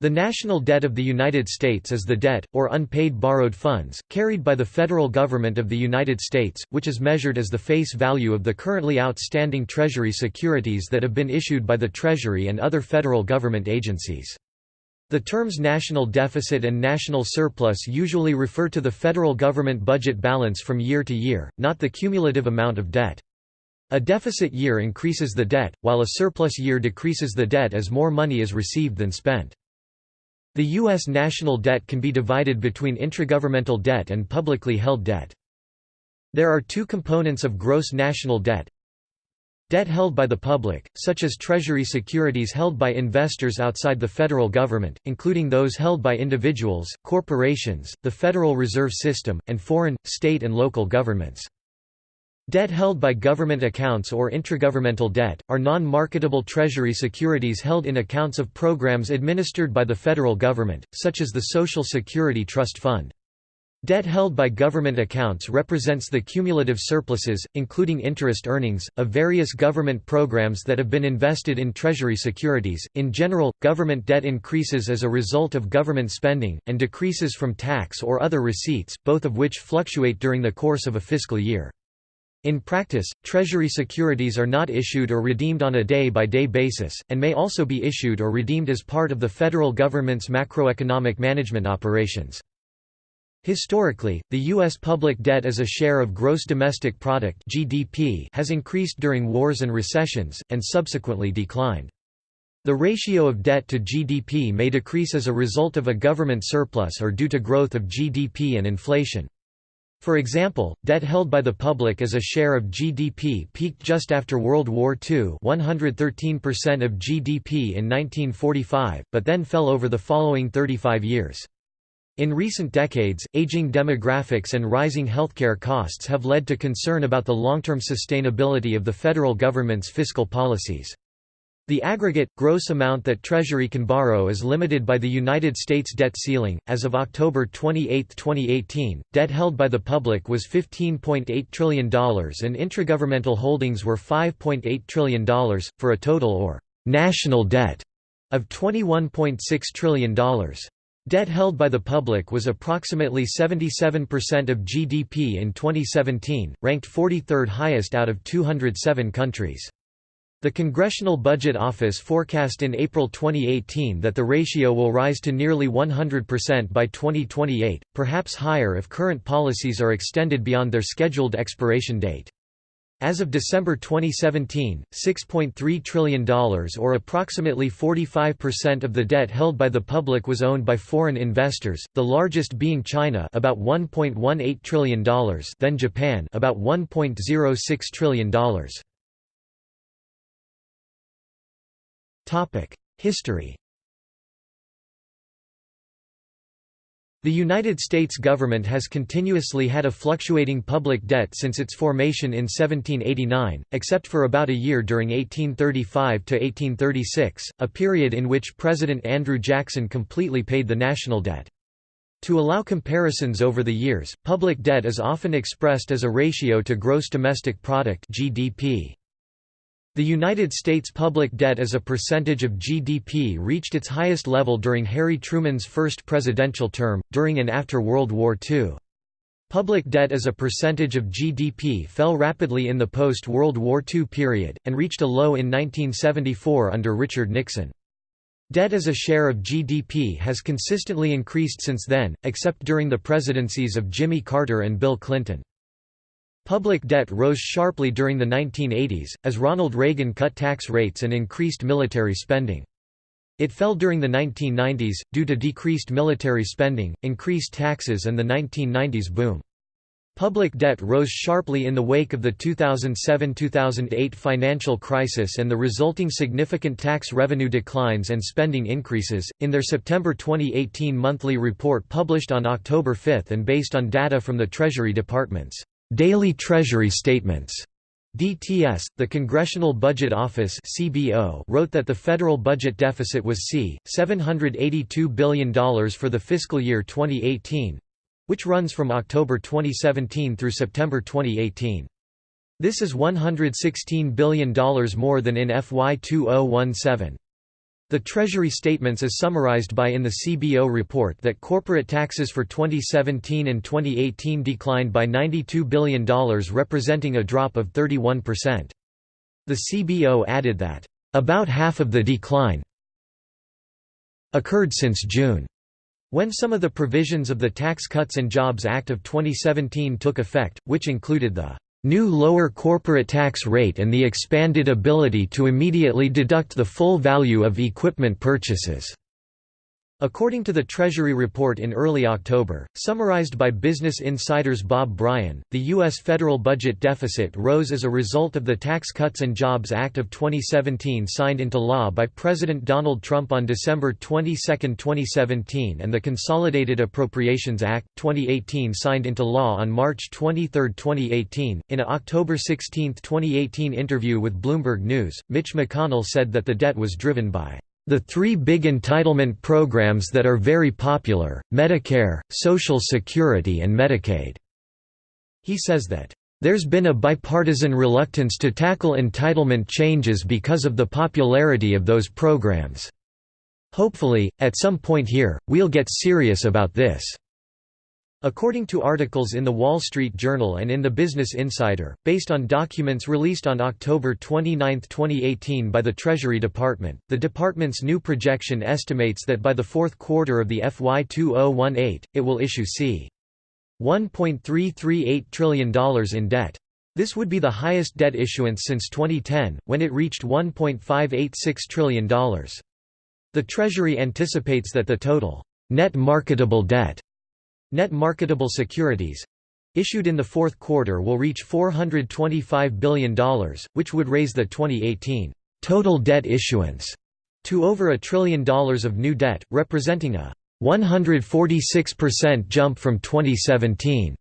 The national debt of the United States is the debt, or unpaid borrowed funds, carried by the federal government of the United States, which is measured as the face value of the currently outstanding Treasury securities that have been issued by the Treasury and other federal government agencies. The terms national deficit and national surplus usually refer to the federal government budget balance from year to year, not the cumulative amount of debt. A deficit year increases the debt, while a surplus year decreases the debt as more money is received than spent. The U.S. national debt can be divided between intragovernmental debt and publicly held debt. There are two components of gross national debt. Debt held by the public, such as Treasury securities held by investors outside the federal government, including those held by individuals, corporations, the Federal Reserve System, and foreign, state and local governments. Debt held by government accounts or intragovernmental debt, are non-marketable treasury securities held in accounts of programs administered by the federal government, such as the Social Security Trust Fund. Debt held by government accounts represents the cumulative surpluses, including interest earnings, of various government programs that have been invested in treasury securities. In general, government debt increases as a result of government spending, and decreases from tax or other receipts, both of which fluctuate during the course of a fiscal year. In practice, Treasury securities are not issued or redeemed on a day-by-day -day basis, and may also be issued or redeemed as part of the federal government's macroeconomic management operations. Historically, the U.S. public debt as a share of gross domestic product (GDP) has increased during wars and recessions, and subsequently declined. The ratio of debt to GDP may decrease as a result of a government surplus or due to growth of GDP and inflation. For example, debt held by the public as a share of GDP peaked just after World War II 113% of GDP in 1945, but then fell over the following 35 years. In recent decades, aging demographics and rising healthcare costs have led to concern about the long-term sustainability of the federal government's fiscal policies. The aggregate, gross amount that Treasury can borrow is limited by the United States debt ceiling. As of October 28, 2018, debt held by the public was $15.8 trillion and intragovernmental holdings were $5.8 trillion, for a total or national debt of $21.6 trillion. Debt held by the public was approximately 77% of GDP in 2017, ranked 43rd highest out of 207 countries. The Congressional Budget Office forecast in April 2018 that the ratio will rise to nearly 100% by 2028, perhaps higher if current policies are extended beyond their scheduled expiration date. As of December 2017, $6.3 trillion or approximately 45% of the debt held by the public was owned by foreign investors, the largest being China about $1.18 trillion then Japan about $1.06 trillion. History The United States government has continuously had a fluctuating public debt since its formation in 1789, except for about a year during 1835 to 1836, a period in which President Andrew Jackson completely paid the national debt. To allow comparisons over the years, public debt is often expressed as a ratio to gross domestic product GDP. The United States public debt as a percentage of GDP reached its highest level during Harry Truman's first presidential term, during and after World War II. Public debt as a percentage of GDP fell rapidly in the post-World War II period, and reached a low in 1974 under Richard Nixon. Debt as a share of GDP has consistently increased since then, except during the presidencies of Jimmy Carter and Bill Clinton. Public debt rose sharply during the 1980s, as Ronald Reagan cut tax rates and increased military spending. It fell during the 1990s, due to decreased military spending, increased taxes and the 1990s boom. Public debt rose sharply in the wake of the 2007–2008 financial crisis and the resulting significant tax revenue declines and spending increases. In their September 2018 monthly report published on October 5 and based on data from the Treasury Department's Daily Treasury Statements DTS, the Congressional Budget Office CBO wrote that the federal budget deficit was c. $782 billion for the fiscal year 2018—which runs from October 2017 through September 2018. This is $116 billion more than in FY 2017. The Treasury statements is summarized by in the CBO report that corporate taxes for 2017 and 2018 declined by $92 billion representing a drop of 31%. The CBO added that, "...about half of the decline occurred since June." When some of the provisions of the Tax Cuts and Jobs Act of 2017 took effect, which included the new lower corporate tax rate and the expanded ability to immediately deduct the full value of equipment purchases. According to the Treasury report in early October, summarized by Business Insider's Bob Bryan, the U.S. federal budget deficit rose as a result of the Tax Cuts and Jobs Act of 2017 signed into law by President Donald Trump on December 22, 2017 and the Consolidated Appropriations Act, 2018 signed into law on March 23, 2018. In a October 16, 2018 interview with Bloomberg News, Mitch McConnell said that the debt was driven by the three big entitlement programs that are very popular, Medicare, Social Security and Medicaid." He says that, "...there's been a bipartisan reluctance to tackle entitlement changes because of the popularity of those programs. Hopefully, at some point here, we'll get serious about this." According to articles in The Wall Street Journal and in the Business Insider, based on documents released on October 29, 2018 by the Treasury Department, the department's new projection estimates that by the fourth quarter of the FY 2018, it will issue c. $1.338 trillion in debt. This would be the highest debt issuance since 2010, when it reached $1.586 trillion. The Treasury anticipates that the total net marketable debt Net marketable securities issued in the fourth quarter will reach $425 billion, which would raise the 2018 total debt issuance to over a trillion dollars of new debt, representing a 146% jump from 2017.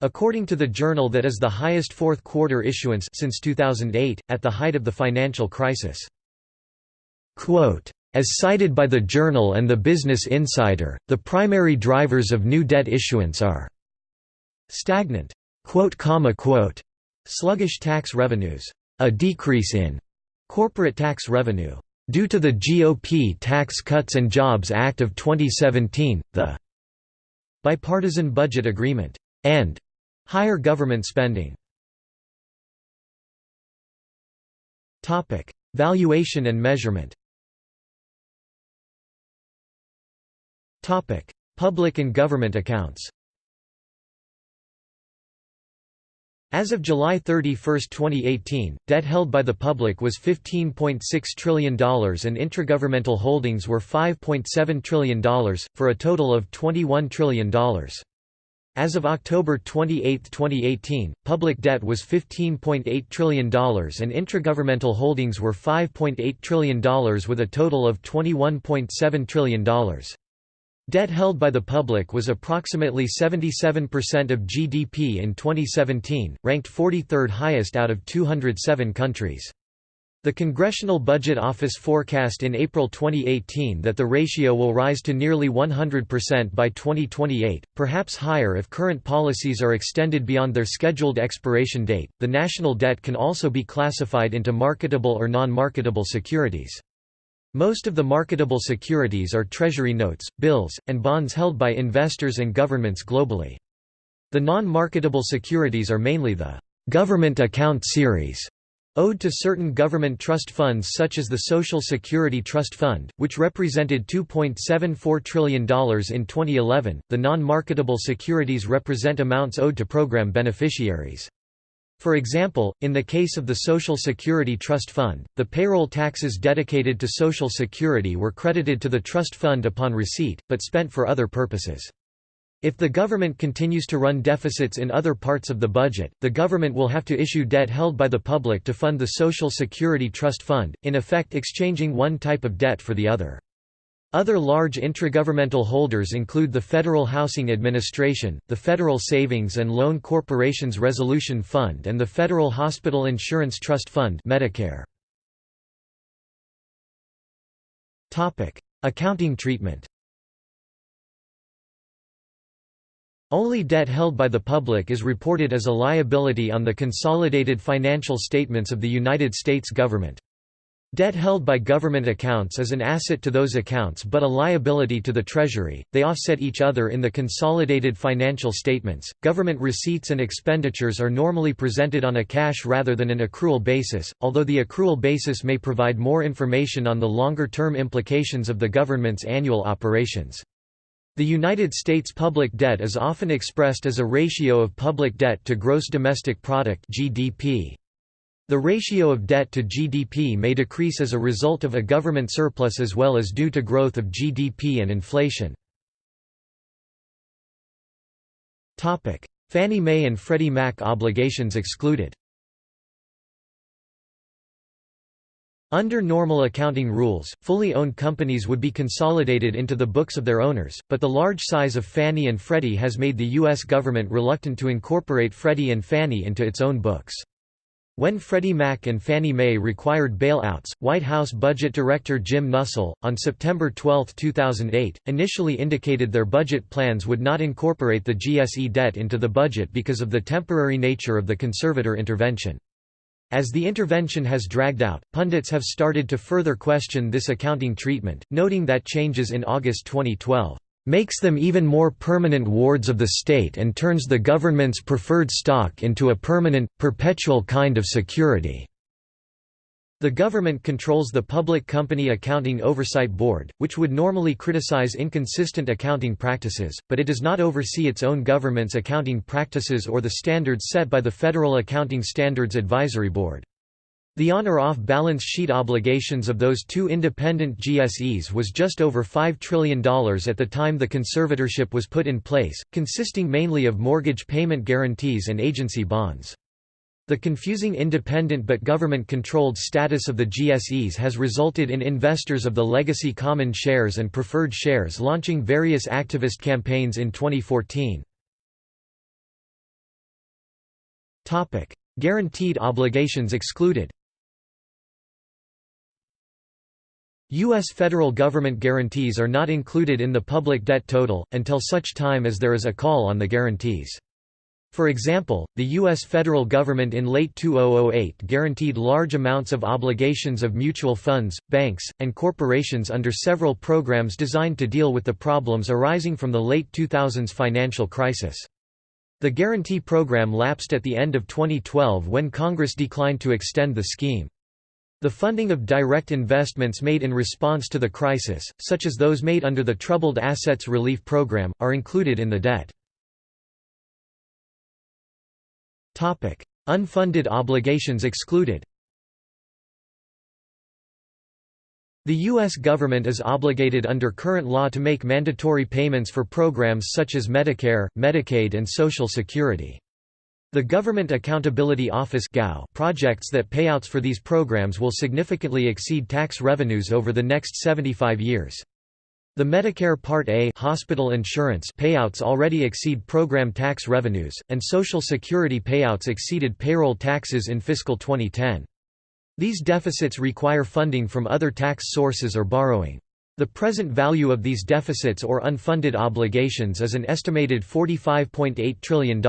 According to the journal that is the highest fourth quarter issuance since 2008, at the height of the financial crisis. Quote, as cited by the Journal and the Business Insider, the primary drivers of new debt issuance are stagnant sluggish tax revenues, a decrease in corporate tax revenue due to the GOP Tax Cuts and Jobs Act of 2017, the bipartisan budget agreement, and higher government spending. Valuation and measurement Topic: Public and government accounts. As of July 31, 2018, debt held by the public was $15.6 trillion and intragovernmental holdings were $5.7 trillion, for a total of $21 trillion. As of October 28, 2018, public debt was $15.8 trillion and intragovernmental holdings were $5.8 trillion with a total of $21.7 trillion. Debt held by the public was approximately 77% of GDP in 2017, ranked 43rd highest out of 207 countries. The Congressional Budget Office forecast in April 2018 that the ratio will rise to nearly 100% by 2028, perhaps higher if current policies are extended beyond their scheduled expiration date. The national debt can also be classified into marketable or non marketable securities. Most of the marketable securities are treasury notes, bills, and bonds held by investors and governments globally. The non-marketable securities are mainly the «government account series» owed to certain government trust funds such as the Social Security Trust Fund, which represented $2.74 trillion in 2011. The non marketable securities represent amounts owed to program beneficiaries. For example, in the case of the Social Security Trust Fund, the payroll taxes dedicated to Social Security were credited to the trust fund upon receipt, but spent for other purposes. If the government continues to run deficits in other parts of the budget, the government will have to issue debt held by the public to fund the Social Security Trust Fund, in effect exchanging one type of debt for the other. Other large intragovernmental holders include the Federal Housing Administration, the Federal Savings and Loan Corporation's Resolution Fund and the Federal Hospital Insurance Trust Fund Medicare. Accounting treatment Only debt held by the public is reported as a liability on the consolidated financial statements of the United States government. Debt held by government accounts is an asset to those accounts but a liability to the Treasury. They offset each other in the consolidated financial statements. Government receipts and expenditures are normally presented on a cash rather than an accrual basis, although the accrual basis may provide more information on the longer term implications of the government's annual operations. The United States public debt is often expressed as a ratio of public debt to gross domestic product (GDP). The ratio of debt to GDP may decrease as a result of a government surplus as well as due to growth of GDP and inflation. Fannie Mae and Freddie Mac obligations excluded Under normal accounting rules, fully owned companies would be consolidated into the books of their owners, but the large size of Fannie and Freddie has made the U.S. government reluctant to incorporate Freddie and Fannie into its own books. When Freddie Mac and Fannie Mae required bailouts, White House Budget Director Jim Nussle, on September 12, 2008, initially indicated their budget plans would not incorporate the GSE debt into the budget because of the temporary nature of the conservator intervention. As the intervention has dragged out, pundits have started to further question this accounting treatment, noting that changes in August 2012 makes them even more permanent wards of the state and turns the government's preferred stock into a permanent, perpetual kind of security." The government controls the Public Company Accounting Oversight Board, which would normally criticize inconsistent accounting practices, but it does not oversee its own government's accounting practices or the standards set by the Federal Accounting Standards Advisory Board. The on or off balance sheet obligations of those two independent GSEs was just over $5 trillion at the time the conservatorship was put in place, consisting mainly of mortgage payment guarantees and agency bonds. The confusing independent but government-controlled status of the GSEs has resulted in investors of the legacy common shares and preferred shares launching various activist campaigns in 2014. Guaranteed obligations excluded U.S. federal government guarantees are not included in the public debt total, until such time as there is a call on the guarantees. For example, the U.S. federal government in late 2008 guaranteed large amounts of obligations of mutual funds, banks, and corporations under several programs designed to deal with the problems arising from the late 2000s financial crisis. The guarantee program lapsed at the end of 2012 when Congress declined to extend the scheme. The funding of direct investments made in response to the crisis, such as those made under the Troubled Assets Relief Program, are included in the debt. Unfunded obligations excluded The U.S. government is obligated under current law to make mandatory payments for programs such as Medicare, Medicaid and Social Security. The Government Accountability Office projects that payouts for these programs will significantly exceed tax revenues over the next 75 years. The Medicare Part A hospital insurance payouts already exceed program tax revenues, and Social Security payouts exceeded payroll taxes in fiscal 2010. These deficits require funding from other tax sources or borrowing. The present value of these deficits or unfunded obligations is an estimated $45.8 trillion.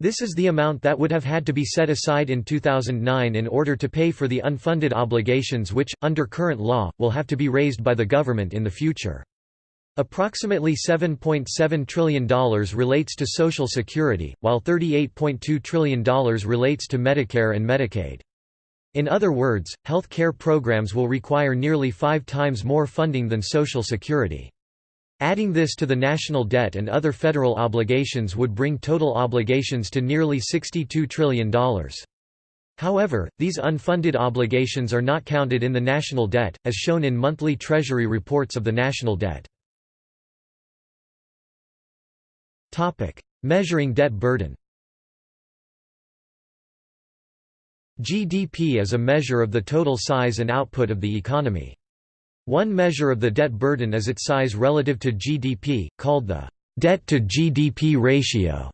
This is the amount that would have had to be set aside in 2009 in order to pay for the unfunded obligations which, under current law, will have to be raised by the government in the future. Approximately $7.7 .7 trillion relates to Social Security, while $38.2 trillion relates to Medicare and Medicaid. In other words, health care programs will require nearly five times more funding than Social Security. Adding this to the national debt and other federal obligations would bring total obligations to nearly $62 trillion. However, these unfunded obligations are not counted in the national debt, as shown in monthly Treasury reports of the national debt. Measuring debt burden GDP is a measure of the total size and output of the economy. One measure of the debt burden is its size relative to GDP, called the debt-to-GDP ratio.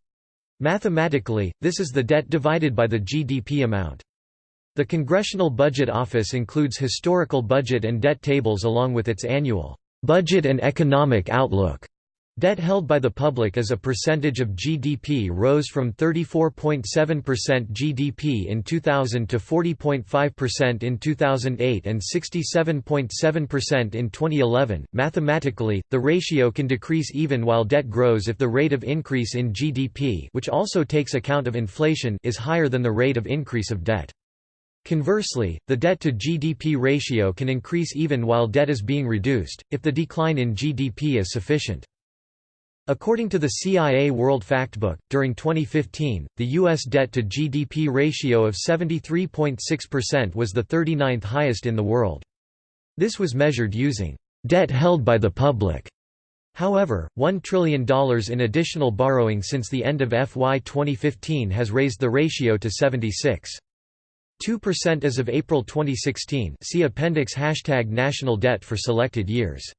Mathematically, this is the debt divided by the GDP amount. The Congressional Budget Office includes historical budget and debt tables along with its annual budget and economic outlook Debt held by the public as a percentage of GDP rose from 34.7% GDP in 2000 to 40.5% in 2008 and 67.7% in 2011. Mathematically, the ratio can decrease even while debt grows if the rate of increase in GDP, which also takes account of inflation, is higher than the rate of increase of debt. Conversely, the debt-to-GDP ratio can increase even while debt is being reduced, if the decline in GDP is sufficient. According to the CIA World Factbook, during 2015, the U.S. debt-to-GDP ratio of 73.6% was the 39th highest in the world. This was measured using debt held by the public. However, $1 trillion in additional borrowing since the end of FY 2015 has raised the ratio to 76.2% as of April 2016 see appendix hashtag national debt for selected years.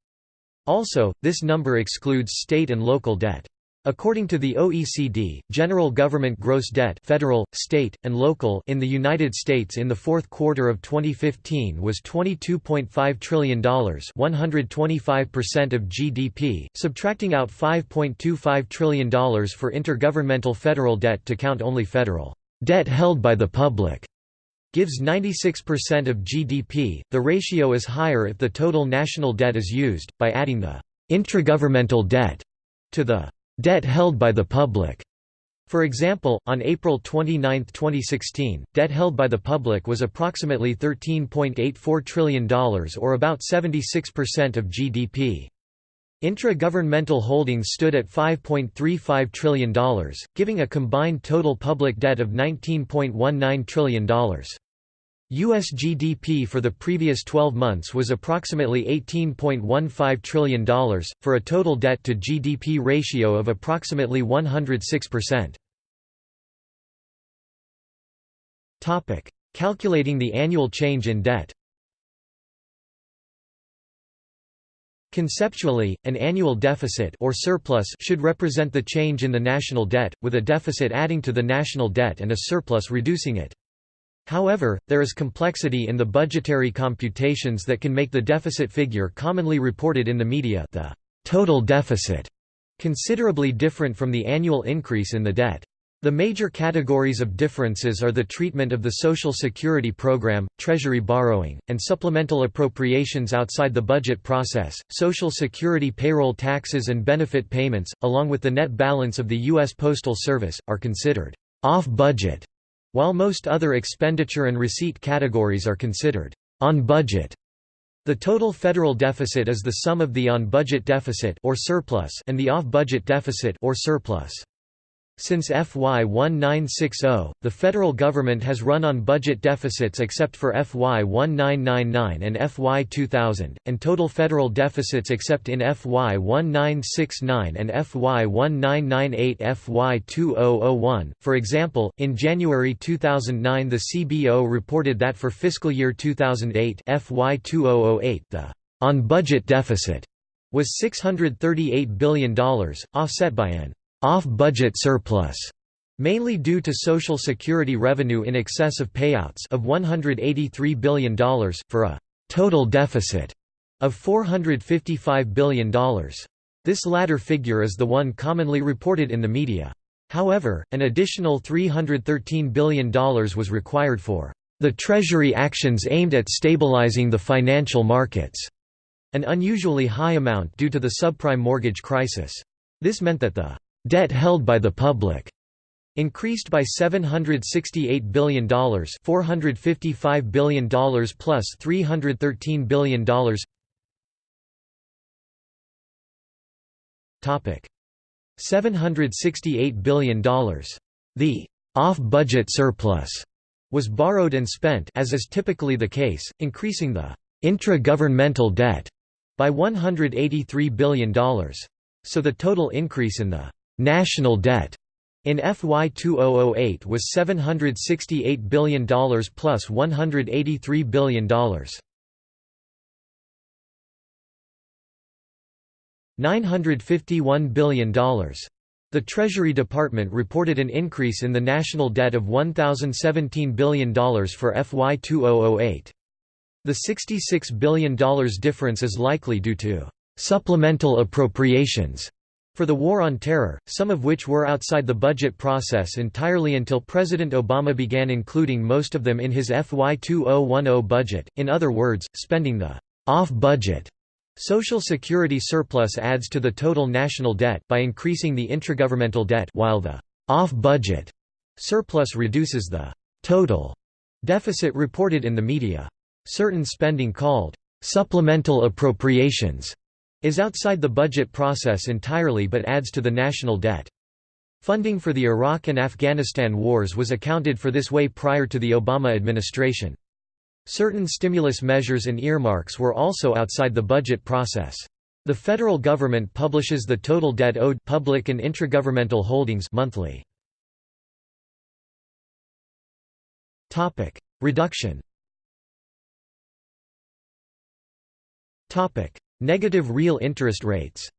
Also, this number excludes state and local debt. According to the OECD, general government gross debt federal, state, and local in the United States in the fourth quarter of 2015 was $22.5 trillion 125% of GDP, subtracting out $5.25 trillion for intergovernmental federal debt to count only federal debt held by the public gives 96% of GDP. The ratio is higher if the total national debt is used, by adding the intragovernmental debt to the debt held by the public. For example, on April 29, 2016, debt held by the public was approximately $13.84 trillion or about 76% of GDP. Intra-governmental holdings stood at $5.35 trillion, giving a combined total public debt of $19.19 trillion. U.S. GDP for the previous 12 months was approximately $18.15 trillion, for a total debt-to-GDP ratio of approximately 106%. Calculating the annual change in debt Conceptually, an annual deficit or surplus should represent the change in the national debt, with a deficit adding to the national debt and a surplus reducing it. However, there is complexity in the budgetary computations that can make the deficit figure commonly reported in the media the total deficit considerably different from the annual increase in the debt. The major categories of differences are the treatment of the Social Security program, Treasury borrowing, and supplemental appropriations outside the budget process. Social Security payroll taxes and benefit payments, along with the net balance of the U.S. Postal Service, are considered off budget, while most other expenditure and receipt categories are considered on budget. The total federal deficit is the sum of the on-budget deficit or surplus and the off-budget deficit or surplus. Since FY 1960, the federal government has run on budget deficits except for FY 1999 and FY 2000, and total federal deficits except in FY 1969 and FY 1998 FY 2001. For example, in January 2009 the CBO reported that for fiscal year 2008 FY 2008 the on-budget deficit was $638 billion, offset by an off-budget surplus, mainly due to Social Security revenue in excess of payouts of $183 billion, for a total deficit of $455 billion. This latter figure is the one commonly reported in the media. However, an additional $313 billion was required for the Treasury actions aimed at stabilizing the financial markets, an unusually high amount due to the subprime mortgage crisis. This meant that the Debt held by the public increased by $768 billion $455 billion plus $313 billion Topic $768 billion. The off-budget surplus was borrowed and spent as is typically the case, increasing the intra-governmental debt by $183 billion. So the total increase in the National debt in FY 2008 was $768 billion plus $183 billion. $951 billion. The Treasury Department reported an increase in the national debt of $1,017 billion for FY 2008. The $66 billion difference is likely due to supplemental appropriations for the War on Terror, some of which were outside the budget process entirely until President Obama began including most of them in his FY 2010 budget, in other words, spending the off-budget Social Security surplus adds to the total national debt by increasing the intragovernmental debt while the off-budget surplus reduces the total deficit reported in the media. Certain spending called supplemental appropriations is outside the budget process entirely but adds to the national debt. Funding for the Iraq and Afghanistan wars was accounted for this way prior to the Obama administration. Certain stimulus measures and earmarks were also outside the budget process. The federal government publishes the total debt owed public and intragovernmental holdings monthly. Topic: Reduction. Topic: Negative real interest rates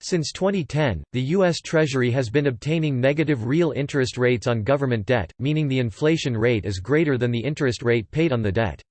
Since 2010, the U.S. Treasury has been obtaining negative real interest rates on government debt, meaning the inflation rate is greater than the interest rate paid on the debt.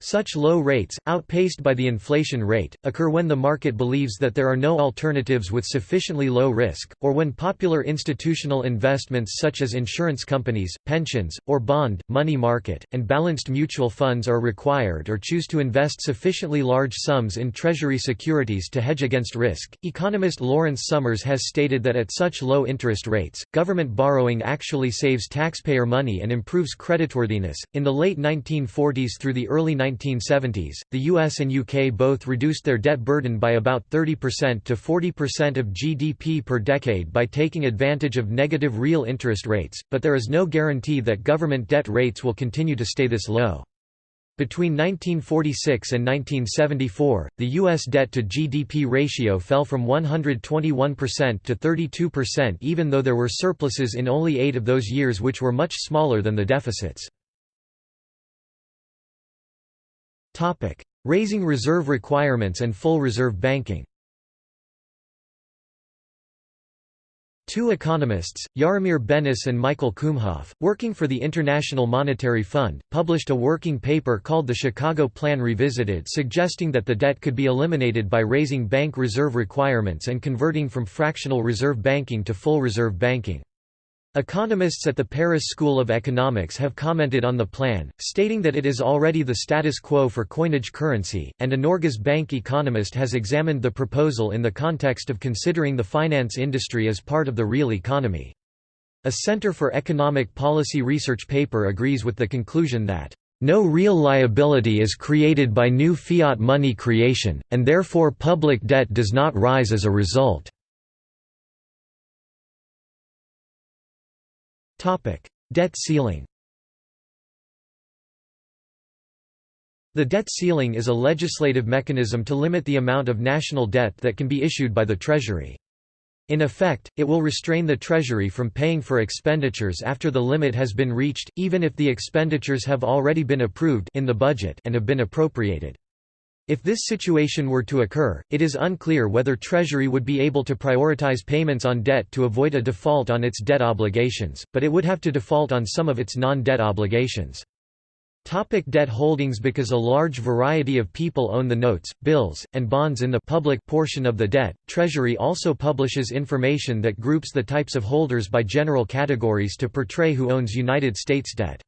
Such low rates, outpaced by the inflation rate, occur when the market believes that there are no alternatives with sufficiently low risk, or when popular institutional investments such as insurance companies, pensions, or bond, money market, and balanced mutual funds are required or choose to invest sufficiently large sums in Treasury securities to hedge against risk. Economist Lawrence Summers has stated that at such low interest rates, government borrowing actually saves taxpayer money and improves creditworthiness. In the late 1940s through the early 1970s, the US and UK both reduced their debt burden by about 30% to 40% of GDP per decade by taking advantage of negative real interest rates, but there is no guarantee that government debt rates will continue to stay this low. Between 1946 and 1974, the U.S. debt-to-GDP ratio fell from 121% to 32% even though there were surpluses in only eight of those years which were much smaller than the deficits. Raising reserve requirements and full reserve banking Two economists, Jaromír Benes and Michael Kumhof, working for the International Monetary Fund, published a working paper called the Chicago Plan Revisited suggesting that the debt could be eliminated by raising bank reserve requirements and converting from fractional reserve banking to full reserve banking. Economists at the Paris School of Economics have commented on the plan, stating that it is already the status quo for coinage currency, and a Norges Bank economist has examined the proposal in the context of considering the finance industry as part of the real economy. A Center for Economic Policy Research paper agrees with the conclusion that no real liability is created by new fiat money creation, and therefore public debt does not rise as a result. Debt ceiling The debt ceiling is a legislative mechanism to limit the amount of national debt that can be issued by the Treasury. In effect, it will restrain the Treasury from paying for expenditures after the limit has been reached, even if the expenditures have already been approved in the budget and have been appropriated. If this situation were to occur, it is unclear whether Treasury would be able to prioritize payments on debt to avoid a default on its debt obligations, but it would have to default on some of its non-debt obligations. Topic debt holdings Because a large variety of people own the notes, bills, and bonds in the public portion of the debt, Treasury also publishes information that groups the types of holders by general categories to portray who owns United States debt.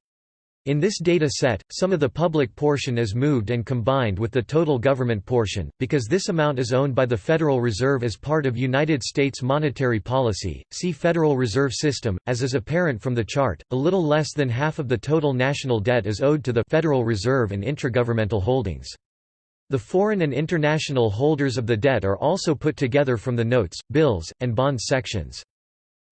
In this data set, some of the public portion is moved and combined with the total government portion, because this amount is owned by the Federal Reserve as part of United States monetary policy. See Federal Reserve System. As is apparent from the chart, a little less than half of the total national debt is owed to the Federal Reserve and intragovernmental holdings. The foreign and international holders of the debt are also put together from the notes, bills, and bonds sections.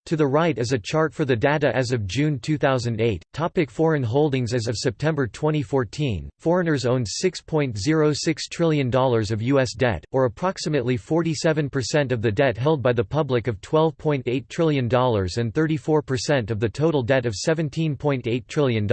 To the right is a chart for the data as of June 2008. Topic foreign holdings As of September 2014, foreigners owned $6.06 trillion of U.S. debt, or approximately 47% of the debt held by the public of $12.8 trillion and 34% of the total debt of $17.8 trillion.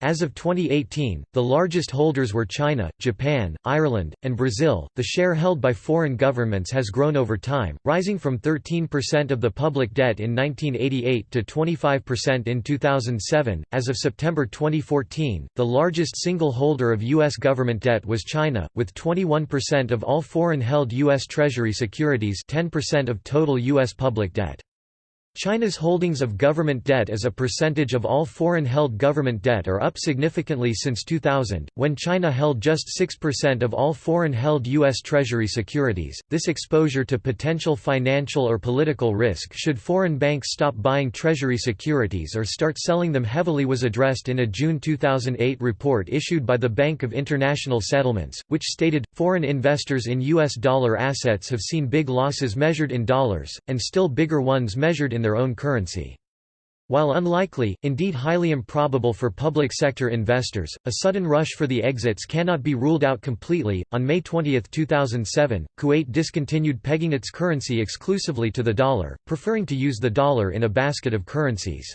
As of 2018, the largest holders were China, Japan, Ireland, and Brazil. The share held by foreign governments has grown over time, rising from 13% of the public debt in 1988 to 25% in 2007. As of September 2014, the largest single holder of U.S. government debt was China, with 21% of all foreign held U.S. Treasury securities, 10% of total U.S. public debt. China's holdings of government debt as a percentage of all foreign-held government debt are up significantly since 2000, when China held just 6% of all foreign-held U.S. Treasury securities. This exposure to potential financial or political risk should foreign banks stop buying Treasury securities or start selling them heavily was addressed in a June 2008 report issued by the Bank of International Settlements, which stated, foreign investors in U.S. dollar assets have seen big losses measured in dollars, and still bigger ones measured in their own currency. While unlikely, indeed highly improbable for public sector investors, a sudden rush for the exits cannot be ruled out completely. On May 20, 2007, Kuwait discontinued pegging its currency exclusively to the dollar, preferring to use the dollar in a basket of currencies.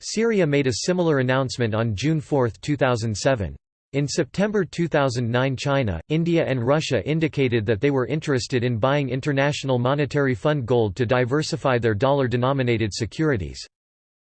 Syria made a similar announcement on June 4, 2007. In September 2009 China, India and Russia indicated that they were interested in buying International Monetary Fund gold to diversify their dollar-denominated securities.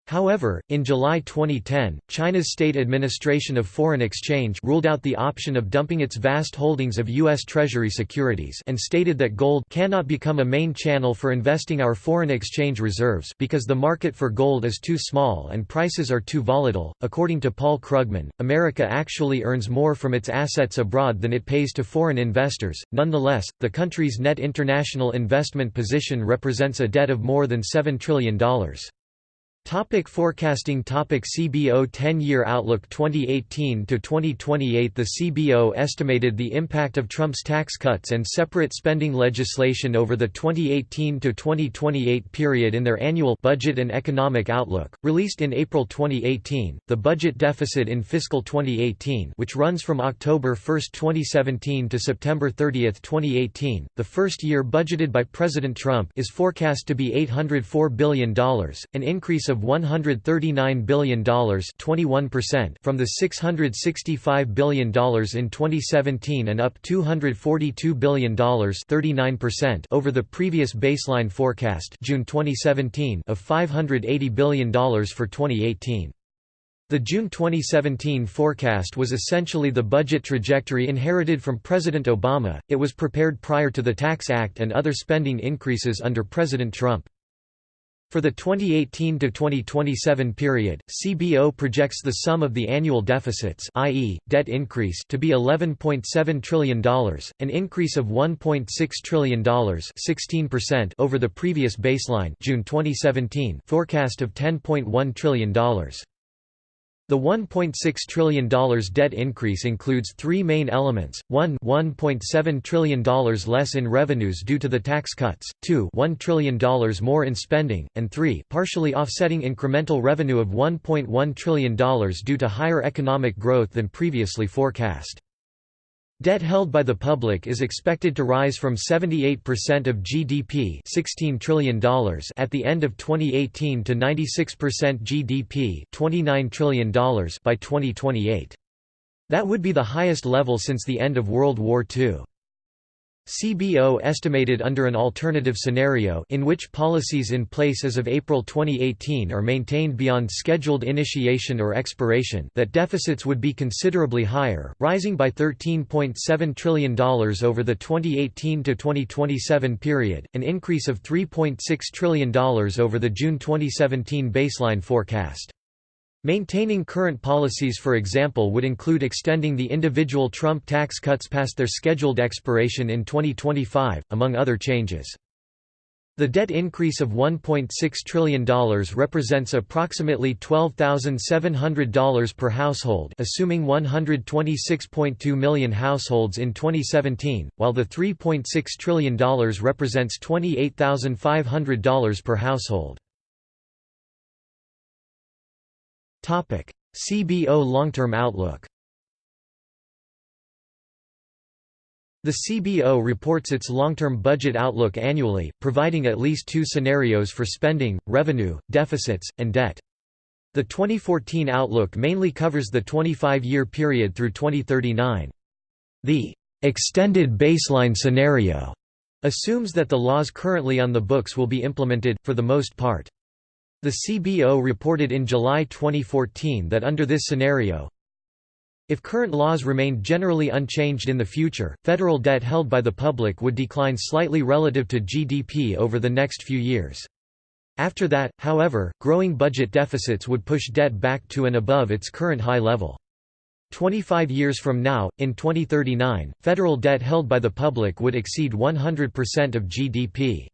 However, in July 2010, China's State Administration of Foreign Exchange ruled out the option of dumping its vast holdings of U.S. Treasury securities and stated that gold cannot become a main channel for investing our foreign exchange reserves because the market for gold is too small and prices are too volatile. According to Paul Krugman, America actually earns more from its assets abroad than it pays to foreign investors. Nonetheless, the country's net international investment position represents a debt of more than $7 trillion. Topic forecasting Topic CBO 10-year outlook 2018 to 2028 The CBO estimated the impact of Trump's tax cuts and separate spending legislation over the 2018 to 2028 period in their annual Budget and Economic Outlook released in April 2018 the budget deficit in fiscal 2018 which runs from October 1, 2017 to September 30, 2018 the first year budgeted by President Trump is forecast to be $804 billion an increase of $139 billion 21% from the $665 billion in 2017 and up $242 billion 39% over the previous baseline forecast June 2017 of $580 billion for 2018. The June 2017 forecast was essentially the budget trajectory inherited from President Obama, it was prepared prior to the Tax Act and other spending increases under President Trump. For the 2018–2027 period, CBO projects the sum of the annual deficits i.e., debt increase to be $11.7 trillion, an increase of $1.6 trillion 16% over the previous baseline June 2017 forecast of $10.1 trillion. The $1.6 trillion debt increase includes three main elements, 1 $1.7 trillion less in revenues due to the tax cuts, 2 $1 trillion more in spending, and 3 partially offsetting incremental revenue of $1.1 trillion due to higher economic growth than previously forecast. Debt held by the public is expected to rise from 78% of GDP $16 trillion at the end of 2018 to 96% GDP $29 trillion by 2028. That would be the highest level since the end of World War II. CBO estimated under an alternative scenario in which policies in place as of April 2018 are maintained beyond scheduled initiation or expiration that deficits would be considerably higher, rising by $13.7 trillion over the 2018–2027 period, an increase of $3.6 trillion over the June 2017 baseline forecast. Maintaining current policies for example would include extending the individual Trump tax cuts past their scheduled expiration in 2025, among other changes. The debt increase of $1.6 trillion represents approximately $12,700 per household assuming 126.2 million households in 2017, while the $3.6 trillion represents $28,500 per household. CBO long-term outlook The CBO reports its long-term budget outlook annually, providing at least two scenarios for spending, revenue, deficits, and debt. The 2014 outlook mainly covers the 25-year period through 2039. The extended baseline scenario assumes that the laws currently on the books will be implemented, for the most part. The CBO reported in July 2014 that under this scenario, if current laws remained generally unchanged in the future, federal debt held by the public would decline slightly relative to GDP over the next few years. After that, however, growing budget deficits would push debt back to and above its current high level. 25 years from now, in 2039, federal debt held by the public would exceed 100% of GDP.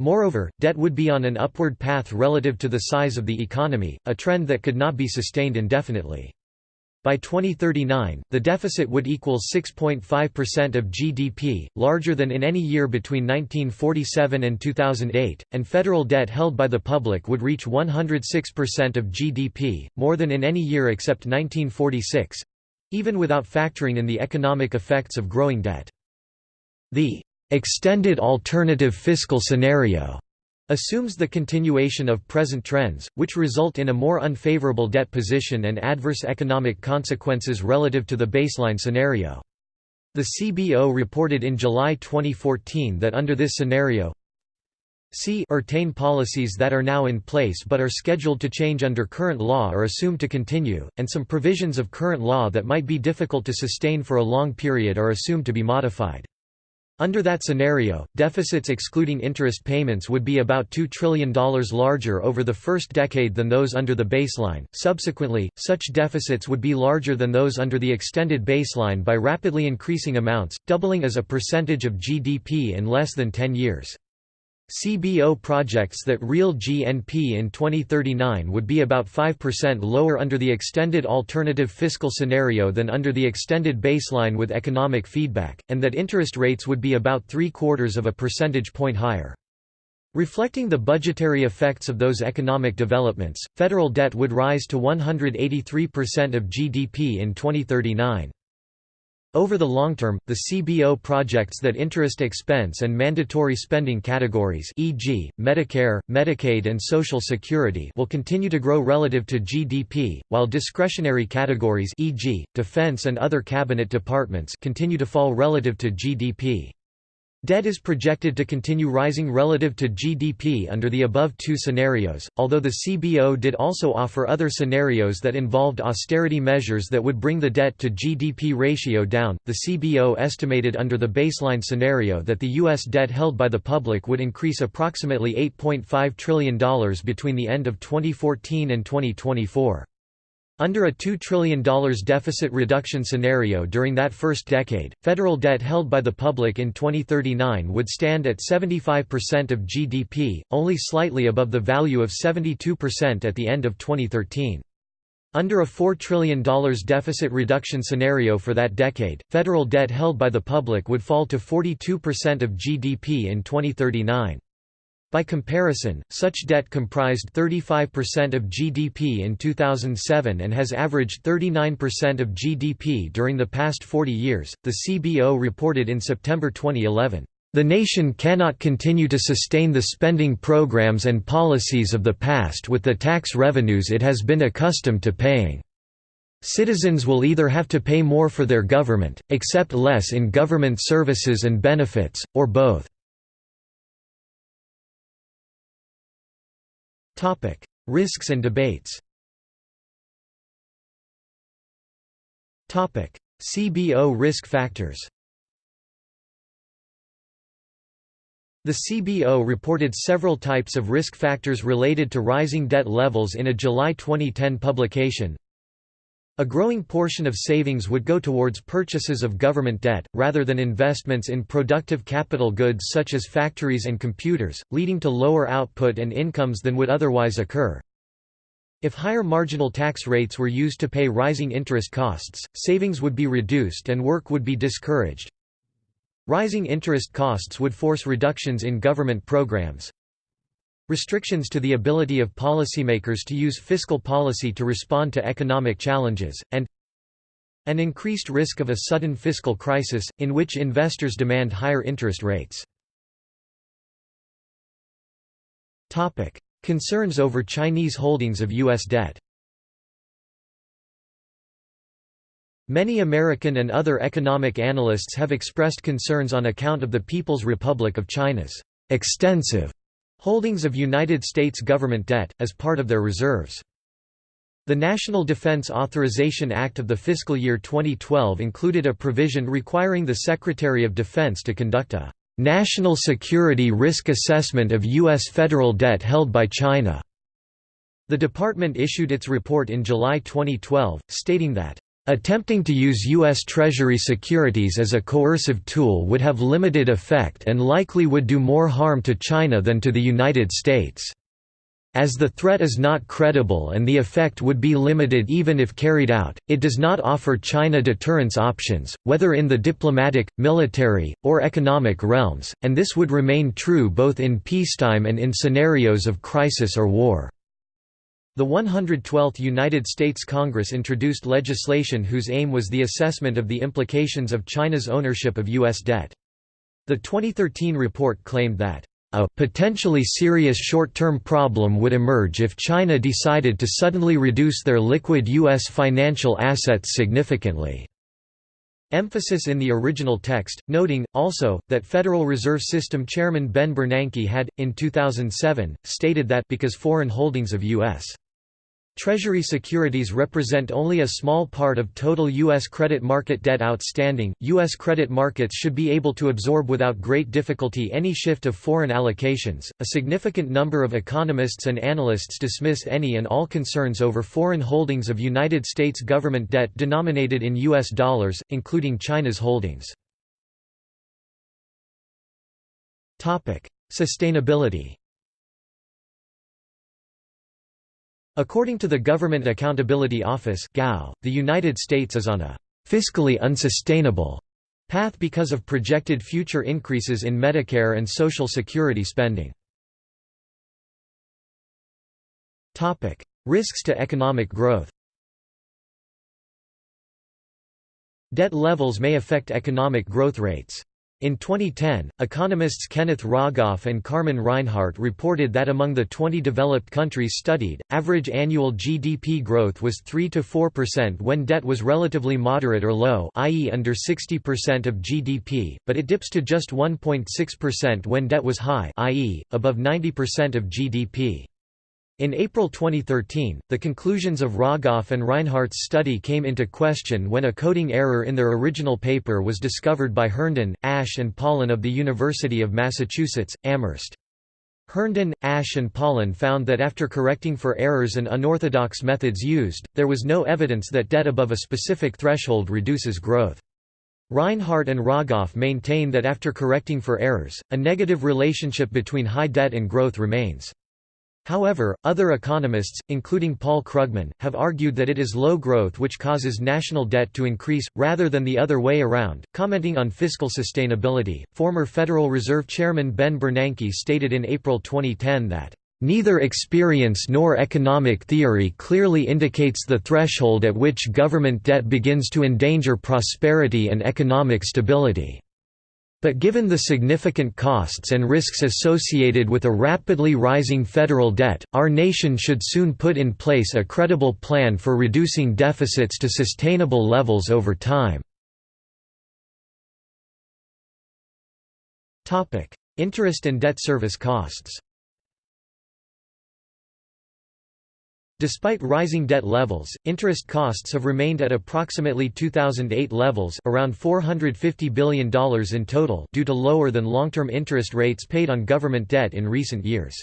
Moreover, debt would be on an upward path relative to the size of the economy, a trend that could not be sustained indefinitely. By 2039, the deficit would equal 6.5% of GDP, larger than in any year between 1947 and 2008, and federal debt held by the public would reach 106% of GDP, more than in any year except 1946—even without factoring in the economic effects of growing debt. The extended alternative fiscal scenario assumes the continuation of present trends, which result in a more unfavorable debt position and adverse economic consequences relative to the baseline scenario. The CBO reported in July 2014 that under this scenario, C retain policies that are now in place but are scheduled to change under current law are assumed to continue, and some provisions of current law that might be difficult to sustain for a long period are assumed to be modified. Under that scenario, deficits excluding interest payments would be about $2 trillion larger over the first decade than those under the baseline. Subsequently, such deficits would be larger than those under the extended baseline by rapidly increasing amounts, doubling as a percentage of GDP in less than 10 years. CBO projects that real GNP in 2039 would be about 5% lower under the extended alternative fiscal scenario than under the extended baseline with economic feedback, and that interest rates would be about three-quarters of a percentage point higher. Reflecting the budgetary effects of those economic developments, federal debt would rise to 183% of GDP in 2039. Over the long term, the CBO projects that interest expense and mandatory spending categories e.g., Medicare, Medicaid and Social Security will continue to grow relative to GDP, while discretionary categories e.g., defense and other cabinet departments continue to fall relative to GDP. Debt is projected to continue rising relative to GDP under the above two scenarios, although the CBO did also offer other scenarios that involved austerity measures that would bring the debt to GDP ratio down. The CBO estimated under the baseline scenario that the U.S. debt held by the public would increase approximately $8.5 trillion between the end of 2014 and 2024. Under a $2 trillion deficit reduction scenario during that first decade, federal debt held by the public in 2039 would stand at 75% of GDP, only slightly above the value of 72% at the end of 2013. Under a $4 trillion deficit reduction scenario for that decade, federal debt held by the public would fall to 42% of GDP in 2039. By comparison, such debt comprised 35% of GDP in 2007 and has averaged 39% of GDP during the past 40 years, the CBO reported in September 2011. The nation cannot continue to sustain the spending programs and policies of the past with the tax revenues it has been accustomed to paying. Citizens will either have to pay more for their government, accept less in government services and benefits, or both. Topic: Risks and debates. Topic: CBO risk factors. The CBO reported several types of risk factors related to rising debt levels in a July 2010 publication. A growing portion of savings would go towards purchases of government debt, rather than investments in productive capital goods such as factories and computers, leading to lower output and incomes than would otherwise occur. If higher marginal tax rates were used to pay rising interest costs, savings would be reduced and work would be discouraged. Rising interest costs would force reductions in government programs. Restrictions to the ability of policymakers to use fiscal policy to respond to economic challenges, and an increased risk of a sudden fiscal crisis, in which investors demand higher interest rates. Concerns over Chinese holdings of U.S. debt Many American and other economic analysts have expressed concerns on account of the People's Republic of China's extensive holdings of United States government debt, as part of their reserves. The National Defense Authorization Act of the fiscal year 2012 included a provision requiring the Secretary of Defense to conduct a national security risk assessment of U.S. federal debt held by China. The department issued its report in July 2012, stating that Attempting to use U.S. Treasury securities as a coercive tool would have limited effect and likely would do more harm to China than to the United States. As the threat is not credible and the effect would be limited even if carried out, it does not offer China deterrence options, whether in the diplomatic, military, or economic realms, and this would remain true both in peacetime and in scenarios of crisis or war. The 112th United States Congress introduced legislation whose aim was the assessment of the implications of China's ownership of U.S. debt. The 2013 report claimed that, "...a potentially serious short-term problem would emerge if China decided to suddenly reduce their liquid U.S. financial assets significantly." Emphasis in the original text, noting, also, that Federal Reserve System Chairman Ben Bernanke had, in 2007, stated that because foreign holdings of U.S. Treasury securities represent only a small part of total U.S. credit market debt outstanding. U.S. credit markets should be able to absorb without great difficulty any shift of foreign allocations. A significant number of economists and analysts dismiss any and all concerns over foreign holdings of United States government debt denominated in U.S. dollars, including China's holdings. Topic: Sustainability According to the Government Accountability Office the United States is on a «fiscally unsustainable» path because of projected future increases in Medicare and Social Security spending. Risks to economic growth Debt levels may affect economic growth rates. In 2010, economists Kenneth Rogoff and Carmen Reinhart reported that among the 20 developed countries studied, average annual GDP growth was 3–4% when debt was relatively moderate or low i.e. under 60% of GDP, but it dips to just 1.6% when debt was high i.e., above 90% of GDP. In April 2013, the conclusions of Rogoff and Reinhart's study came into question when a coding error in their original paper was discovered by Herndon, Ash and Pollin of the University of Massachusetts, Amherst. Herndon, Ash and Pollin found that after correcting for errors and unorthodox methods used, there was no evidence that debt above a specific threshold reduces growth. Reinhart and Rogoff maintain that after correcting for errors, a negative relationship between high debt and growth remains. However, other economists, including Paul Krugman, have argued that it is low growth which causes national debt to increase, rather than the other way around. Commenting on fiscal sustainability, former Federal Reserve Chairman Ben Bernanke stated in April 2010 that, Neither experience nor economic theory clearly indicates the threshold at which government debt begins to endanger prosperity and economic stability. But given the significant costs and risks associated with a rapidly rising federal debt, our nation should soon put in place a credible plan for reducing deficits to sustainable levels over time. Interest and debt service costs Despite rising debt levels, interest costs have remained at approximately 2008 levels around $450 billion in total due to lower than long-term interest rates paid on government debt in recent years.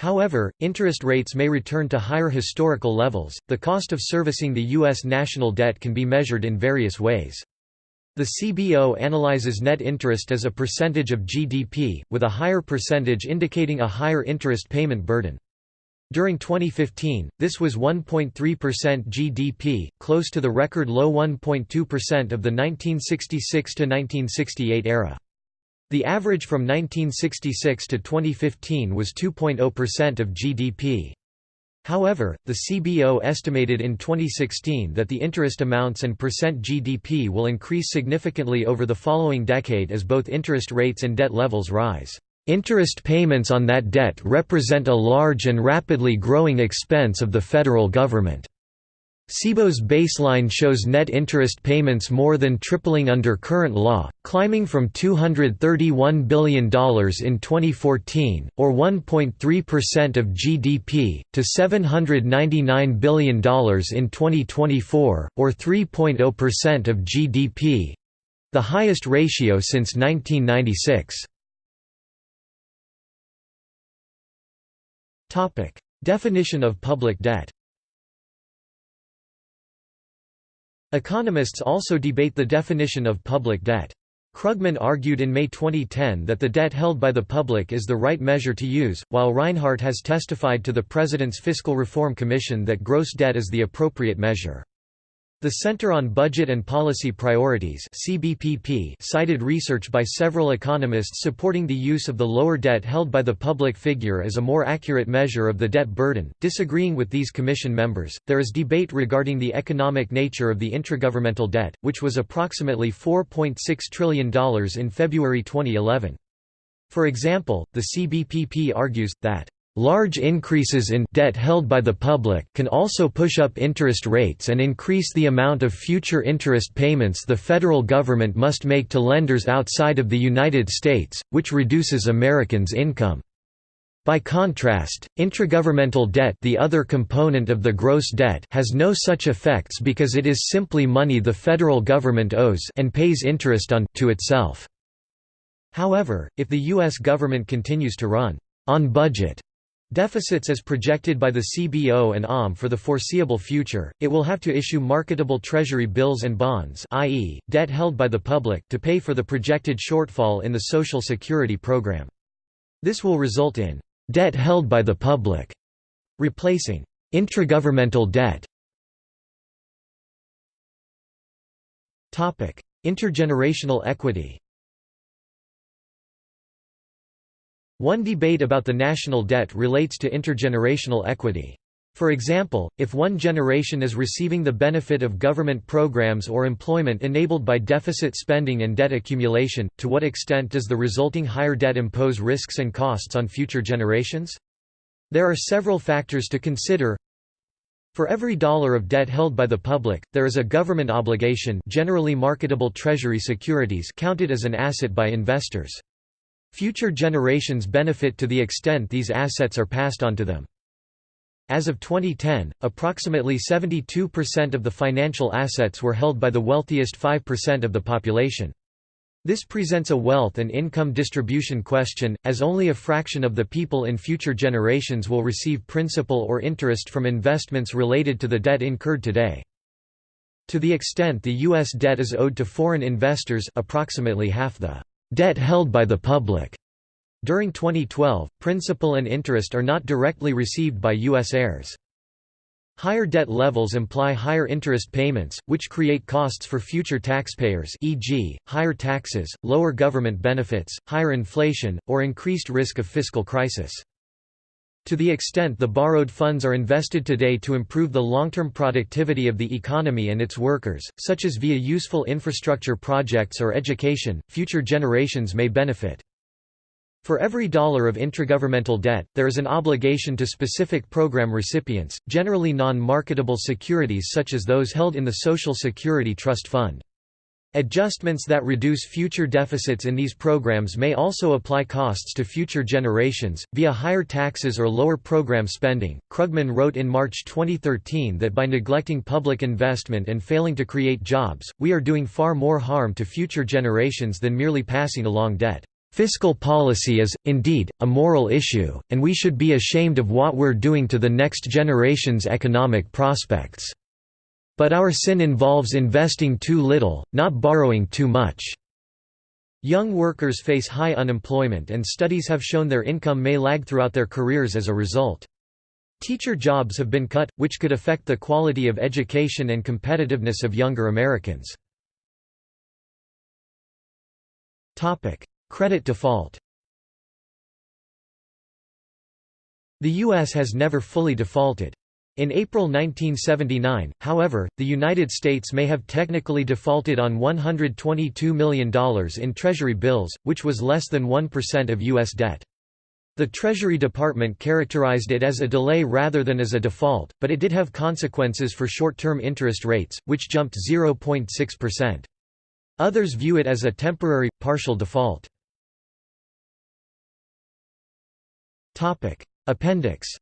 However, interest rates may return to higher historical levels. The cost of servicing the U.S. national debt can be measured in various ways. The CBO analyzes net interest as a percentage of GDP, with a higher percentage indicating a higher interest payment burden. During 2015, this was 1.3% GDP, close to the record low 1.2% of the 1966–1968 era. The average from 1966 to 2015 was 2.0% of GDP. However, the CBO estimated in 2016 that the interest amounts and percent GDP will increase significantly over the following decade as both interest rates and debt levels rise. Interest payments on that debt represent a large and rapidly growing expense of the federal government. CBO's baseline shows net interest payments more than tripling under current law, climbing from $231 billion in 2014, or 1.3% of GDP, to $799 billion in 2024, or 3.0% of GDP—the highest ratio since 1996. Definition of public debt Economists also debate the definition of public debt. Krugman argued in May 2010 that the debt held by the public is the right measure to use, while Reinhart has testified to the President's Fiscal Reform Commission that gross debt is the appropriate measure. The Center on Budget and Policy Priorities CBPP cited research by several economists supporting the use of the lower debt held by the public figure as a more accurate measure of the debt burden. Disagreeing with these commission members, there is debate regarding the economic nature of the intragovernmental debt, which was approximately $4.6 trillion in February 2011. For example, the CBPP argues, that Large increases in debt held by the public can also push up interest rates and increase the amount of future interest payments the federal government must make to lenders outside of the United States, which reduces Americans' income. By contrast, intragovernmental debt the other component of the gross debt has no such effects because it is simply money the federal government owes and pays interest on to itself. However, if the U.S. government continues to run on budget Deficits as projected by the CBO and OMB for the foreseeable future, it will have to issue marketable treasury bills and bonds i.e., debt held by the public to pay for the projected shortfall in the Social Security program. This will result in «debt held by the public» replacing «intragovernmental debt». Intergenerational equity One debate about the national debt relates to intergenerational equity. For example, if one generation is receiving the benefit of government programs or employment enabled by deficit spending and debt accumulation, to what extent does the resulting higher debt impose risks and costs on future generations? There are several factors to consider. For every dollar of debt held by the public, there is a government obligation generally marketable treasury securities counted as an asset by investors. Future generations benefit to the extent these assets are passed on to them. As of 2010, approximately 72% of the financial assets were held by the wealthiest 5% of the population. This presents a wealth and income distribution question, as only a fraction of the people in future generations will receive principal or interest from investments related to the debt incurred today. To the extent the U.S. debt is owed to foreign investors approximately half the Debt held by the public. During 2012, principal and interest are not directly received by U.S. heirs. Higher debt levels imply higher interest payments, which create costs for future taxpayers e.g., higher taxes, lower government benefits, higher inflation, or increased risk of fiscal crisis. To the extent the borrowed funds are invested today to improve the long-term productivity of the economy and its workers, such as via useful infrastructure projects or education, future generations may benefit. For every dollar of intragovernmental debt, there is an obligation to specific program recipients, generally non-marketable securities such as those held in the Social Security Trust Fund. Adjustments that reduce future deficits in these programs may also apply costs to future generations, via higher taxes or lower program spending. Krugman wrote in March 2013 that by neglecting public investment and failing to create jobs, we are doing far more harm to future generations than merely passing along debt. Fiscal policy is, indeed, a moral issue, and we should be ashamed of what we're doing to the next generation's economic prospects. But our sin involves investing too little, not borrowing too much. Young workers face high unemployment and studies have shown their income may lag throughout their careers as a result. Teacher jobs have been cut, which could affect the quality of education and competitiveness of younger Americans. Credit default The U.S. has never fully defaulted. In April 1979, however, the United States may have technically defaulted on $122 million in Treasury bills, which was less than 1% of U.S. debt. The Treasury Department characterized it as a delay rather than as a default, but it did have consequences for short-term interest rates, which jumped 0.6%. Others view it as a temporary, partial default. Appendix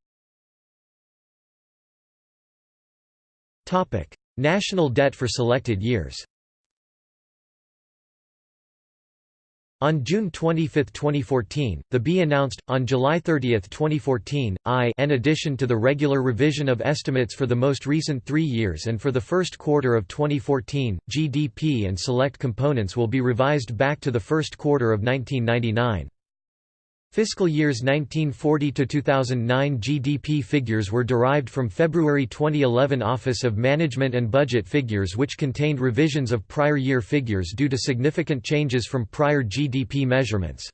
National debt for selected years On June 25, 2014, the B announced, on July 30, 2014, I in addition to the regular revision of estimates for the most recent three years and for the first quarter of 2014, GDP and select components will be revised back to the first quarter of 1999. Fiscal years 1940 to 2009 GDP figures were derived from February 2011 Office of Management and Budget figures which contained revisions of prior year figures due to significant changes from prior GDP measurements.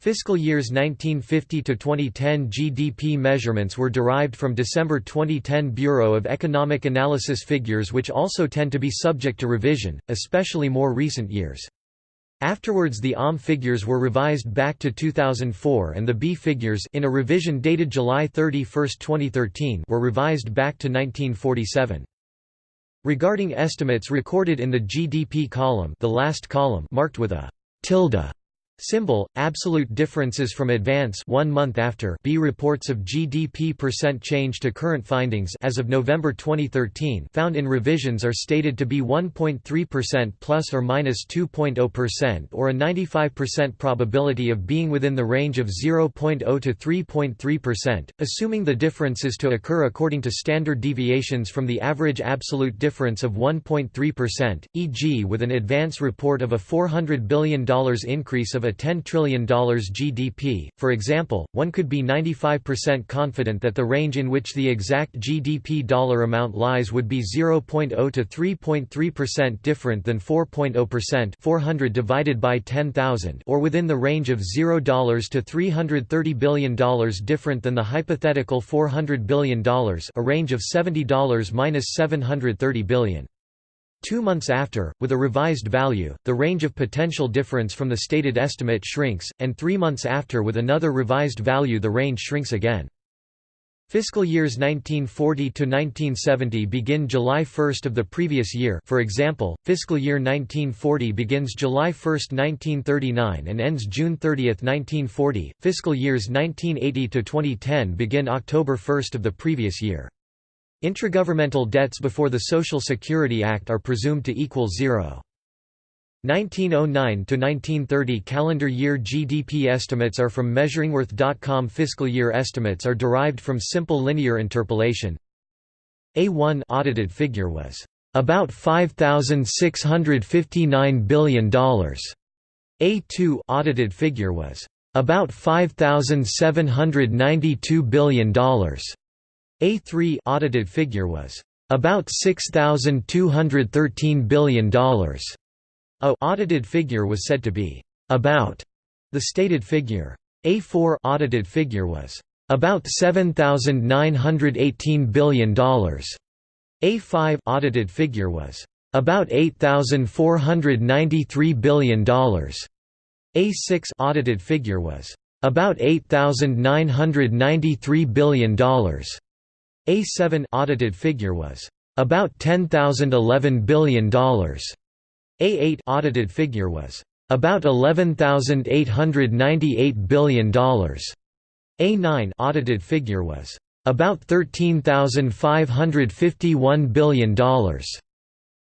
Fiscal years 1950 to 2010 GDP measurements were derived from December 2010 Bureau of Economic Analysis figures which also tend to be subject to revision, especially more recent years. Afterwards the OMB figures were revised back to 2004 and the B figures in a revision dated July 31, 2013 were revised back to 1947. Regarding estimates recorded in the GDP column the last column marked with a tilde Symbol, absolute differences from advance one month after B reports of GDP percent change to current findings as of November 2013 found in revisions are stated to be 1.3% plus or minus 2.0% or a 95% probability of being within the range of 0.0 to 3.3%, assuming the differences to occur according to standard deviations from the average absolute difference of 1.3%, e.g. with an advance report of a $400 billion increase of a $10 trillion GDP, for example, one could be 95% confident that the range in which the exact GDP dollar amount lies would be 0.0 to 3.3% different than 4.0% 400 divided by 10,000 or within the range of $0 to $330 billion different than the hypothetical $400 billion a range of $70 minus minus 730 billion. Two months after, with a revised value, the range of potential difference from the stated estimate shrinks, and three months after with another revised value the range shrinks again. Fiscal years 1940 to 1970 begin July 1 of the previous year for example, fiscal year 1940 begins July 1, 1939 and ends June 30, 1940, fiscal years 1980 to 2010 begin October 1 of the previous year. Intragovernmental debts before the Social Security Act are presumed to equal zero. 1909–1930 calendar year GDP estimates are from Measuringworth.com Fiscal year estimates are derived from simple linear interpolation A1 audited figure was about $5,659 billion. A2 audited figure was about $5,792 billion. A3 audited figure was about $6,213 billion. A audited figure was said to be about the stated figure. A4 audited figure was about $7,918 billion. A5 audited figure was about $8,493 billion. A6 audited figure was about $8,993 billion. A7 audited figure was about $10,011 billion. A8 audited figure was about $11,898 billion. A9 audited figure was about $13,551 billion.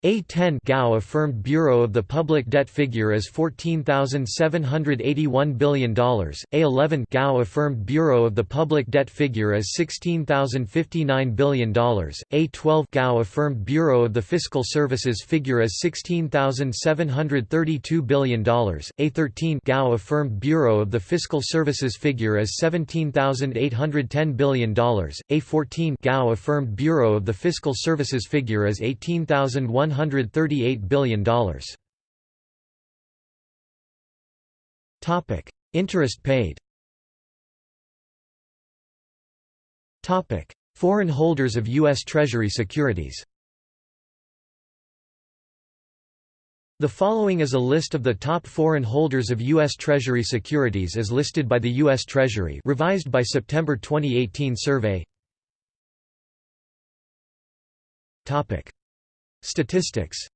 A10 GAO affirmed Bureau of the Public Debt figure as $14,781 billion, A11 GAO affirmed Bureau of the Public Debt figure as $16,059 billion, A12 GAO affirmed Bureau of the Fiscal Services figure as $16,732 billion, A13 GAO affirmed Bureau of the Fiscal Services figure as $17,810 billion, A14 GAO affirmed Bureau of the Fiscal Services figure as $18,100 $138 billion. Interest paid Foreign holders of U.S. Treasury securities The following is a list of the top foreign holders of U.S. Treasury securities as listed by the U.S. Treasury revised by September 2018 survey Statistics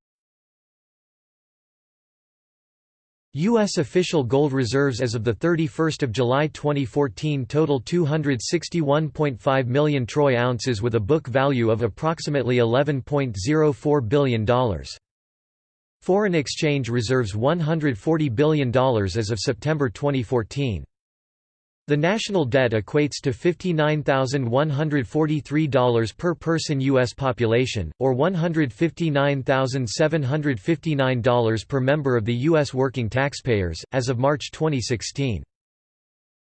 U.S. official gold reserves as of 31 July 2014 total 261.5 million troy ounces with a book value of approximately $11.04 billion. Foreign exchange reserves $140 billion as of September 2014. The national debt equates to $59,143 per person U.S. population, or $159,759 per member of the U.S. working taxpayers, as of March 2016.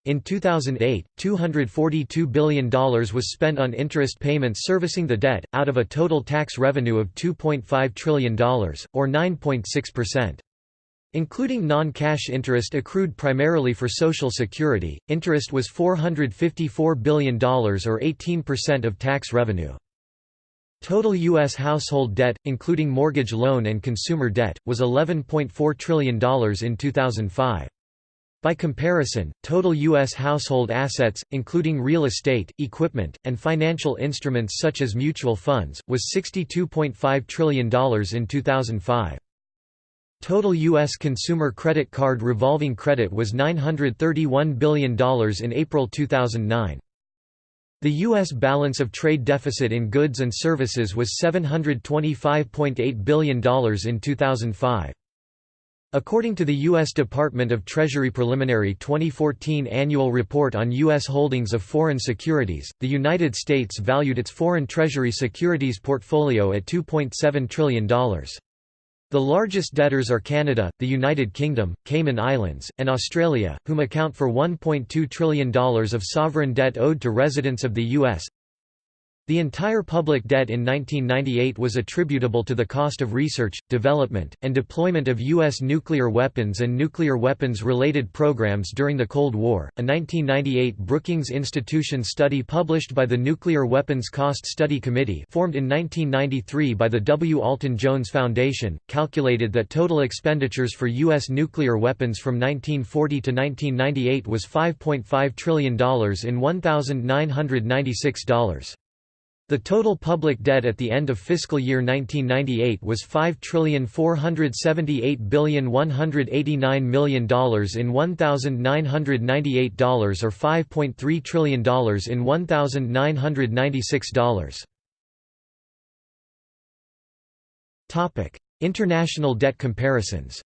In 2008, $242 billion was spent on interest payments servicing the debt, out of a total tax revenue of $2.5 trillion, or 9.6%. Including non-cash interest accrued primarily for Social Security, interest was $454 billion or 18% of tax revenue. Total U.S. household debt, including mortgage loan and consumer debt, was $11.4 trillion in 2005. By comparison, total U.S. household assets, including real estate, equipment, and financial instruments such as mutual funds, was $62.5 trillion in 2005. Total U.S. consumer credit card revolving credit was $931 billion in April 2009. The U.S. balance of trade deficit in goods and services was $725.8 billion in 2005. According to the U.S. Department of Treasury preliminary 2014 annual report on U.S. holdings of foreign securities, the United States valued its foreign treasury securities portfolio at $2.7 trillion. The largest debtors are Canada, the United Kingdom, Cayman Islands, and Australia, whom account for $1.2 trillion of sovereign debt owed to residents of the U.S. The entire public debt in 1998 was attributable to the cost of research, development, and deployment of U.S. nuclear weapons and nuclear weapons-related programs during the Cold War. A 1998 Brookings Institution study published by the Nuclear Weapons Cost Study Committee formed in 1993 by the W. Alton Jones Foundation, calculated that total expenditures for U.S. nuclear weapons from 1940 to 1998 was $5.5 trillion in $1,996. The total public debt at the end of fiscal year 1998 was $5,478,189 in $1,998 or $5.3 trillion in $1,996. International debt comparisons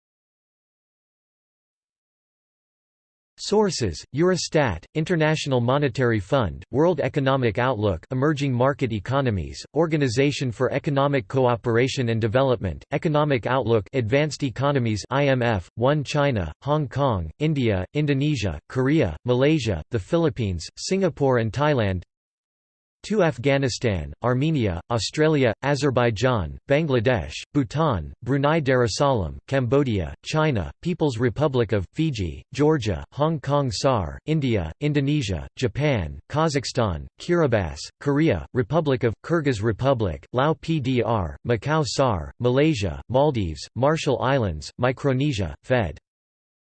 Sources: Eurostat, International Monetary Fund, World Economic Outlook, Emerging Market Economies, Organization for Economic Cooperation and Development, Economic Outlook, Advanced Economies, IMF, One China, Hong Kong, India, Indonesia, Korea, Malaysia, the Philippines, Singapore and Thailand. 2 Afghanistan, Armenia, Australia, Azerbaijan, Bangladesh, Bhutan, Brunei Darussalam, Cambodia, China, People's Republic of, Fiji, Georgia, Hong Kong SAR, India, Indonesia, Japan, Kazakhstan, Kiribati, Korea, Republic of, Kyrgyz Republic, Lao PDR, Macau SAR, Malaysia, Maldives, Marshall Islands, Micronesia, Fed.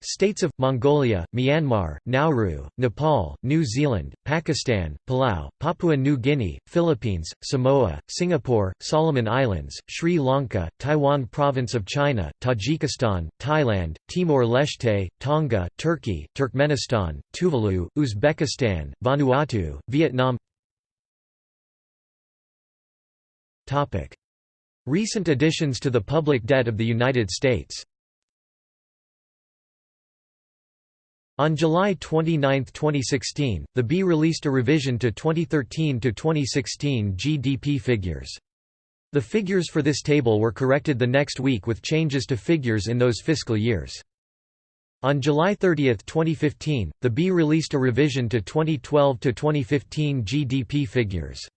States of, Mongolia, Myanmar, Nauru, Nepal, New Zealand, Pakistan, Palau, Papua New Guinea, Philippines, Samoa, Singapore, Solomon Islands, Sri Lanka, Taiwan Province of China, Tajikistan, Thailand, Timor-Leste, Tonga, Turkey, Turkmenistan, Tuvalu, Uzbekistan, Vanuatu, Vietnam. Recent additions to the public debt of the United States On July 29, 2016, the B released a revision to 2013–2016 GDP figures. The figures for this table were corrected the next week with changes to figures in those fiscal years. On July 30, 2015, the B released a revision to 2012–2015 GDP figures.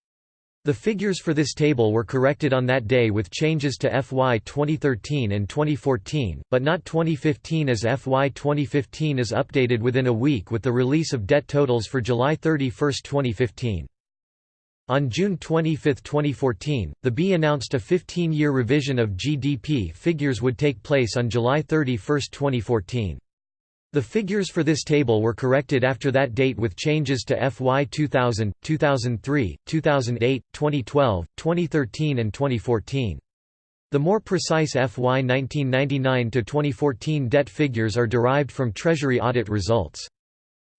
The figures for this table were corrected on that day with changes to FY 2013 and 2014, but not 2015 as FY 2015 is updated within a week with the release of debt totals for July 31, 2015. On June 25, 2014, the B announced a 15-year revision of GDP figures would take place on July 31, 2014. The figures for this table were corrected after that date with changes to FY 2000, 2003, 2008, 2012, 2013 and 2014. The more precise FY 1999–2014 debt figures are derived from Treasury audit results.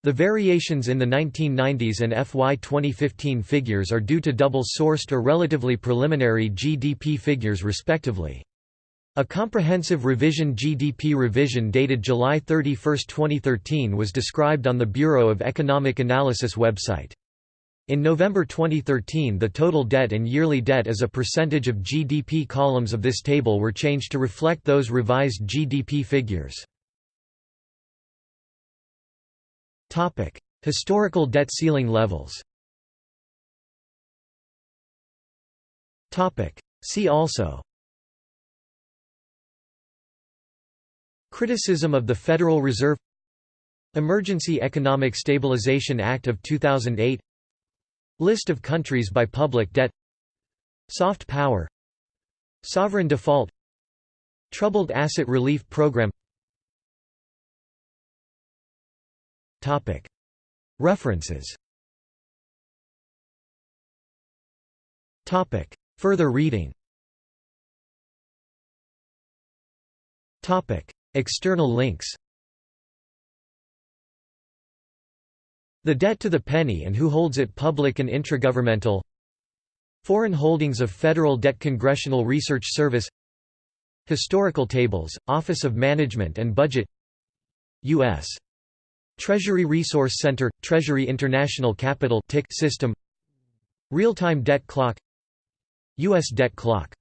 The variations in the 1990s and FY 2015 figures are due to double-sourced or relatively preliminary GDP figures respectively. A comprehensive revision GDP revision dated July 31, 2013 was described on the Bureau of Economic Analysis website. In November 2013 the total debt and yearly debt as a percentage of GDP columns of this table were changed to reflect those revised GDP figures. Historical debt ceiling levels. See also. Criticism of the Federal Reserve Emergency Economic Stabilization Act of 2008 List of countries by public debt Soft power Sovereign default Troubled Asset Relief Program References Further reading External links. The Debt to the Penny and Who Holds It Public and Intragovernmental. Foreign Holdings of Federal Debt Congressional Research Service. Historical Tables, Office of Management and Budget. U.S. Treasury Resource Center – Treasury International Capital TIC System. Real-time debt clock. U.S. debt clock